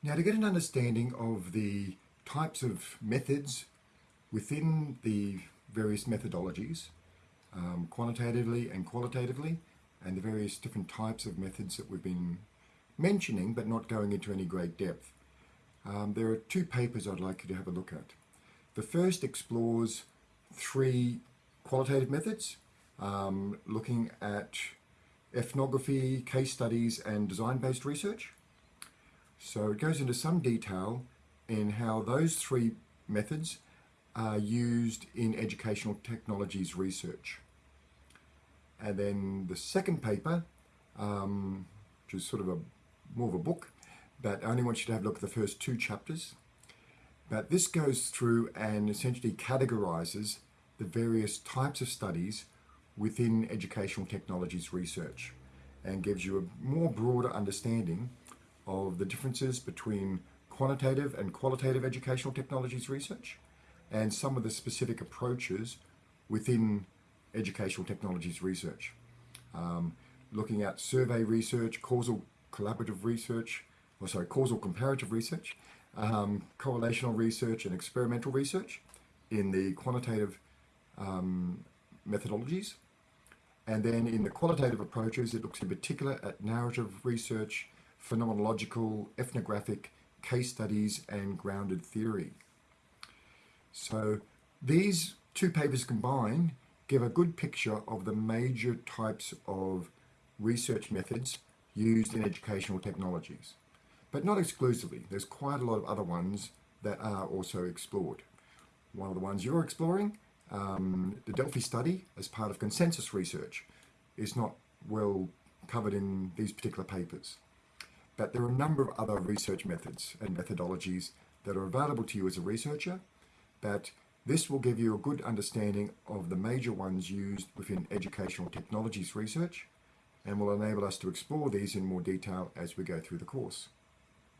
Now to get an understanding of the types of methods within the various methodologies, um, quantitatively and qualitatively, and the various different types of methods that we've been mentioning but not going into any great depth. Um, there are two papers I'd like you to have a look at. The first explores three qualitative methods, um, looking at ethnography, case studies and design-based research. So it goes into some detail in how those three methods are used in educational technologies research. And then the second paper, um, which is sort of a more of a book, but I only want you to have a look at the first two chapters. But this goes through and essentially categorizes the various types of studies within educational technologies research and gives you a more broader understanding of the differences between quantitative and qualitative educational technologies research and some of the specific approaches within educational technologies research. Um, looking at survey research, causal collaborative research, or sorry, causal comparative research, um, correlational research and experimental research in the quantitative um, methodologies. And then in the qualitative approaches, it looks in particular at narrative research, phenomenological, ethnographic, case studies, and grounded theory. So these two papers combined give a good picture of the major types of research methods used in educational technologies. But not exclusively, there's quite a lot of other ones that are also explored. One of the ones you're exploring um, the Delphi study, as part of consensus research, is not well covered in these particular papers. But there are a number of other research methods and methodologies that are available to you as a researcher, but this will give you a good understanding of the major ones used within educational technologies research and will enable us to explore these in more detail as we go through the course.